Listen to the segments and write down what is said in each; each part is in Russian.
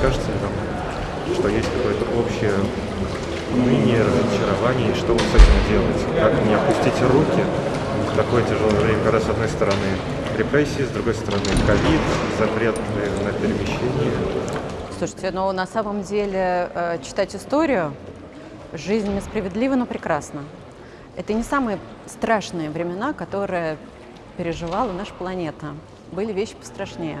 Кажется ли вам, что есть какое-то общее уныние, разочарование, и что вот с этим делать? Как не опустить руки в такое тяжелое время, когда с одной стороны репрессии, с другой стороны ковид, запрет на перемещение? Слушайте, ну на самом деле э, читать историю, жизнь несправедлива, но прекрасна. Это не самые страшные времена, которые переживала наша планета. Были вещи пострашнее.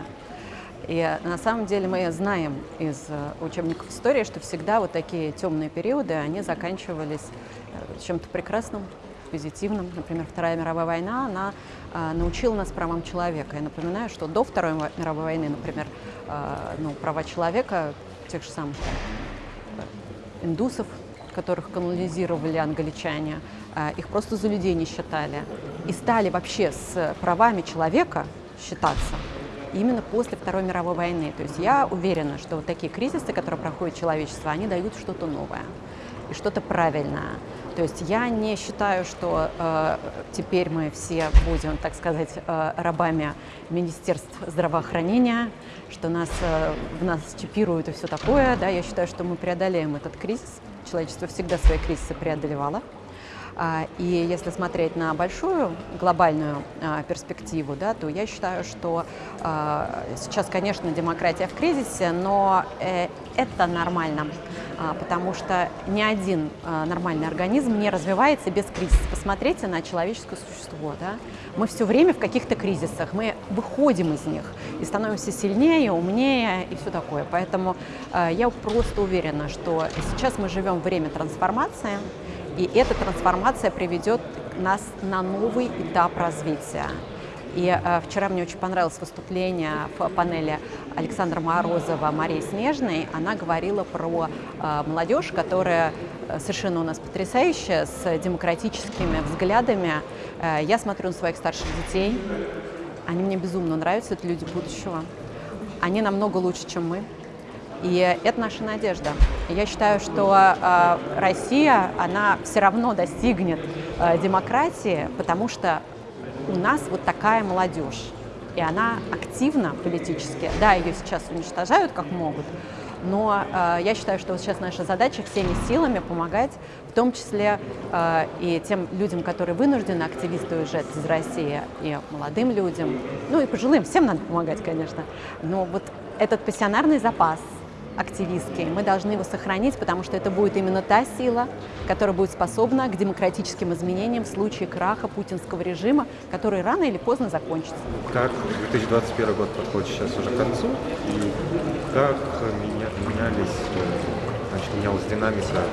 И на самом деле мы знаем из э, учебников истории, что всегда вот такие темные периоды, они заканчивались э, чем-то прекрасным, позитивным. Например, Вторая мировая война, она э, научила нас правам человека. Я напоминаю, что до Второй мировой войны, например, э, ну, права человека, тех же самых э, индусов, которых колонизировали англичане, э, их просто за людей не считали. И стали вообще с правами человека считаться именно после Второй мировой войны. То есть я уверена, что вот такие кризисы, которые проходит человечество, они дают что-то новое и что-то правильное. То есть я не считаю, что э, теперь мы все будем, так сказать, э, рабами Министерств здравоохранения, что нас, э, в нас чипируют и все такое. Да? Я считаю, что мы преодолеем этот кризис. Человечество всегда свои кризисы преодолевало. А, и если смотреть на большую глобальную а, перспективу, да, то я считаю, что а, сейчас, конечно, демократия в кризисе, но э, это нормально, потому что ни один нормальный организм не развивается без кризиса. Посмотрите на человеческое существо. Да? Мы все время в каких-то кризисах, мы выходим из них и становимся сильнее, умнее и все такое. Поэтому я просто уверена, что сейчас мы живем время трансформации, и эта трансформация приведет нас на новый этап развития. И э, вчера мне очень понравилось выступление в панели Александра Морозова, Марии Снежной. Она говорила про э, молодежь, которая э, совершенно у нас потрясающая, с демократическими взглядами. Э, я смотрю на своих старших детей. Они мне безумно нравятся, это люди будущего. Они намного лучше, чем мы. И это наша надежда. Я считаю, что э, Россия, она все равно достигнет э, демократии, потому что у нас вот такая молодежь. И она активна политически. Да, ее сейчас уничтожают как могут, но э, я считаю, что вот сейчас наша задача всеми силами помогать, в том числе э, и тем людям, которые вынуждены активисты уезжать из России, и молодым людям, ну и пожилым, всем надо помогать, конечно. Но вот этот пассионарный запас – активистки. Мы должны его сохранить, потому что это будет именно та сила, которая будет способна к демократическим изменениям в случае краха путинского режима, который рано или поздно закончится. Как 2021 год подходит сейчас уже к концу, и как менялись, значит, менялась динамика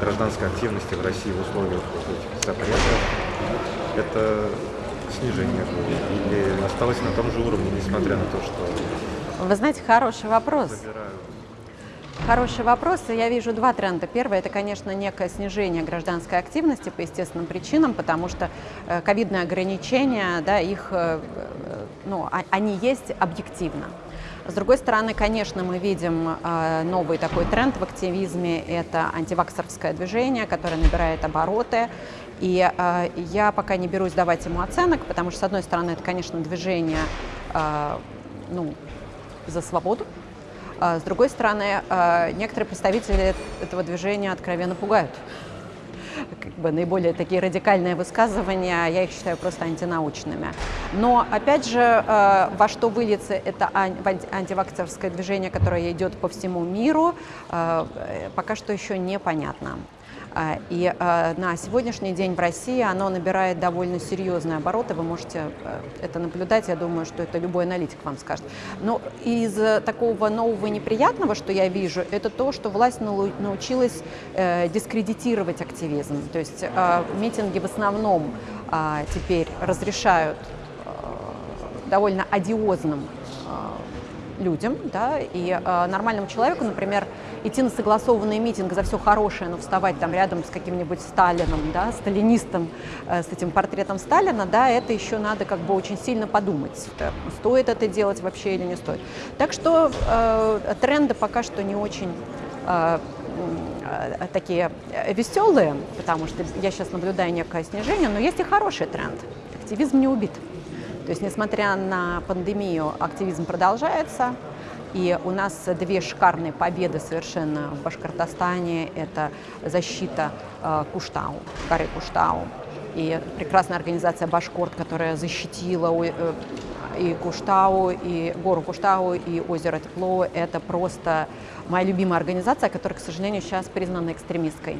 гражданской активности в России в условиях этих запретов? Это снижение было или осталось на том же уровне, несмотря на то, что... Вы знаете, хороший вопрос. Забирают Хороший вопрос. Я вижу два тренда. Первый – это, конечно, некое снижение гражданской активности по естественным причинам, потому что э, ковидные ограничения, да, их, э, э, ну, а, они есть объективно. С другой стороны, конечно, мы видим новый такой тренд в активизме – это антиваксерское движение, которое набирает обороты. И я пока не берусь давать ему оценок, потому что, с одной стороны, это, конечно, движение ну, за свободу, с другой стороны, а, некоторые представители этого движения откровенно пугают. Как бы наиболее такие радикальные высказывания, я их считаю просто антинаучными. Но, опять же, а, во что выльется это антивакцерское движение, которое идет по всему миру, пока что еще непонятно. А, и а, на сегодняшний день в России оно набирает довольно серьезные обороты. Вы можете э, это наблюдать, я думаю, что это любой аналитик вам скажет. Но из такого нового неприятного, что я вижу, это то, что власть научилась э, дискредитировать активизм. То есть э, митинги в основном теперь разрешают довольно одиозным людям, да, и э, нормальному человеку, например, идти на согласованный митинг за все хорошее, но вставать там рядом с каким-нибудь Сталином, да, сталинистом, э, с этим портретом Сталина, да, это еще надо как бы очень сильно подумать, да, стоит это делать вообще или не стоит. Так что э, тренды пока что не очень э, э такие веселые, потому что я сейчас наблюдаю некое снижение, но есть и хороший тренд. Активизм не убит. То есть, несмотря на пандемию, активизм продолжается. И у нас две шикарные победы совершенно в Башкортостане. Это защита э, Куштау, горы Куштау. И прекрасная организация Башкорт, которая защитила э, и Куштау, и гору Куштау, и озеро Тепло. Это просто моя любимая организация, которая, к сожалению, сейчас признана экстремистской.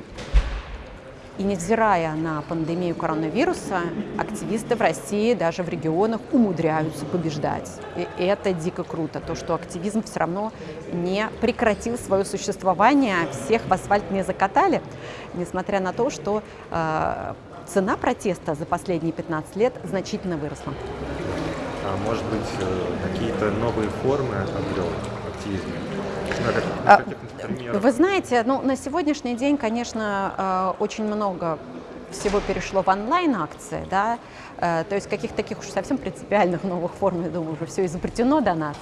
И невзирая на пандемию коронавируса, активисты в России, даже в регионах, умудряются побеждать. И это дико круто, то, что активизм все равно не прекратил свое существование, всех в асфальт не закатали, несмотря на то, что э, цена протеста за последние 15 лет значительно выросла. А может быть, э, какие-то новые формы обрел активизм? А, вы знаете, ну, на сегодняшний день, конечно, э, очень много всего перешло в онлайн-акции, да, э, то есть каких-то таких уж совсем принципиальных новых форм, я думаю, уже все изобретено до нас,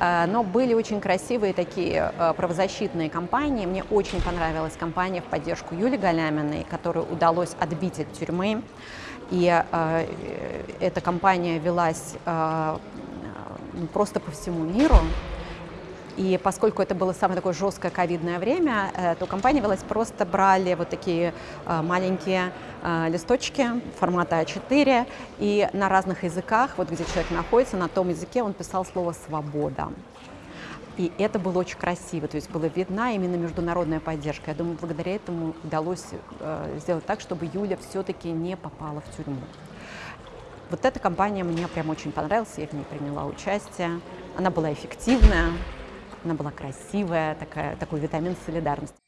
но были очень красивые такие правозащитные кампании. Мне очень понравилась кампания в поддержку Юли Галяминой, которую удалось отбить от тюрьмы. И э, эта кампания велась э, просто по всему миру. И поскольку это было самое такое жесткое ковидное время, э, то компания велась просто брали вот такие э, маленькие э, листочки формата А4, и на разных языках, вот где человек находится, на том языке он писал слово «свобода». И это было очень красиво, то есть была видна именно международная поддержка. Я думаю, благодаря этому удалось сделать так, чтобы Юля все-таки не попала в тюрьму. Вот эта компания мне прям очень понравилась, я в ней приняла участие. Она была эффективная, она была красивая, такая, такой витамин солидарности.